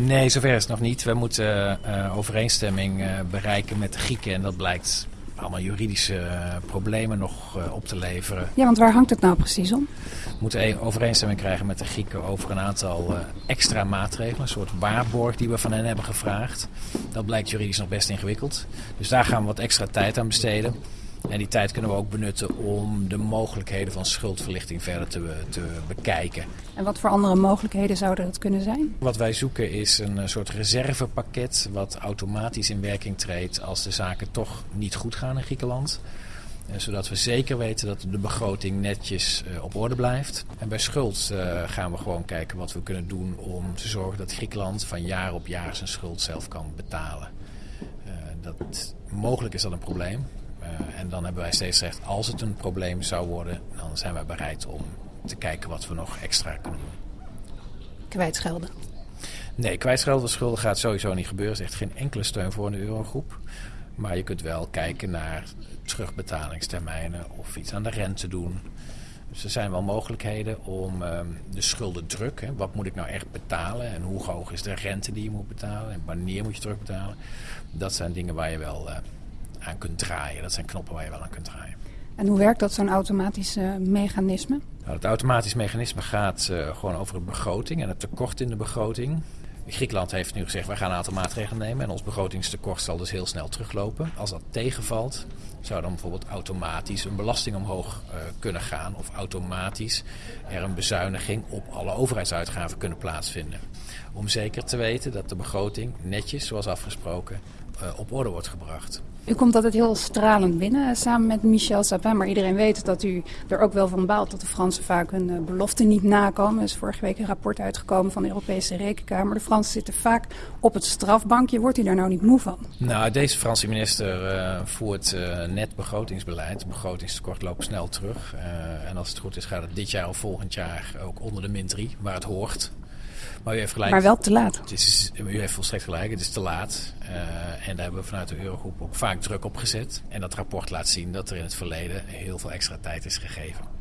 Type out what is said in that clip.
Nee, zover is het nog niet. We moeten uh, overeenstemming uh, bereiken met de Grieken en dat blijkt allemaal juridische uh, problemen nog op te leveren. Ja, want waar hangt het nou precies om? We moeten overeenstemming krijgen met de Grieken over een aantal extra maatregelen. Een soort waarborg die we van hen hebben gevraagd. Dat blijkt juridisch nog best ingewikkeld. Dus daar gaan we wat extra tijd aan besteden. En die tijd kunnen we ook benutten om de mogelijkheden van schuldverlichting verder te, te bekijken. En wat voor andere mogelijkheden zouden dat kunnen zijn? Wat wij zoeken is een eh, soort reservepakket wat automatisch in werking treedt als de zaken toch niet goed gaan in Griekenland eh, zodat we zeker weten dat de begroting netjes uh, op orde blijft. En bij schuld gaan we gewoon kijken wat we kunnen doen om te zorgen dat Griekenland van jaar op jaar zijn schuld zelf kan betalen. dat, mogelijk is dat een probleem. En dan hebben wij steeds gezegd, als het een probleem zou worden, dan zijn wij bereid om te kijken wat we nog extra kunnen doen. Kwijtschelden? Nee, kwijtschelden schulden gaat sowieso niet gebeuren. Er is echt geen enkele steun voor de eurogroep. Maar je kunt wel kijken naar terugbetalingstermijnen of iets aan de rente doen. Dus er zijn wel mogelijkheden om uh, de schuldendruk, hè, wat moet ik nou echt betalen en hoe hoog is de rente die je moet betalen en wanneer moet je terugbetalen. Dat zijn dingen waar je wel uh, aan kunt draaien. Dat zijn knoppen waar je wel aan kunt draaien. En hoe werkt dat, zo'n automatisch uh, mechanisme? Nou, het automatisch mechanisme gaat uh, gewoon over de begroting en het tekort in de begroting. Griekenland heeft nu gezegd, wij gaan een aantal maatregelen nemen en ons begrotingstekort zal dus heel snel teruglopen. Als dat tegenvalt, zou dan bijvoorbeeld automatisch een belasting omhoog uh, kunnen gaan of automatisch er een bezuiniging op alle overheidsuitgaven kunnen plaatsvinden. Om zeker te weten dat de begroting netjes, zoals afgesproken, uh, op orde wordt gebracht. U komt altijd heel stralend binnen samen met Michel Sapin. Maar iedereen weet dat u er ook wel van baalt dat de Fransen vaak hun uh, beloften niet nakomen. Er is vorige week een rapport uitgekomen van de Europese Rekenkamer. De Fransen zitten vaak op het strafbankje. Wordt u daar nou niet moe van? Nou, deze Franse minister uh, voert uh, net begrotingsbeleid. Het begrotingstekort loopt snel terug. en als het goed is gaat het dit jaar of volgend jaar ook onder de min 3, waar het hoort. Maar u heeft gelijk. Maar wel te laat. Het is, u heeft volstrekt gelijk, het is te laat. Uh, en daar hebben we vanuit de Eurogroep ook vaak druk op gezet. En dat rapport laat zien dat er in het verleden heel veel extra tijd is gegeven.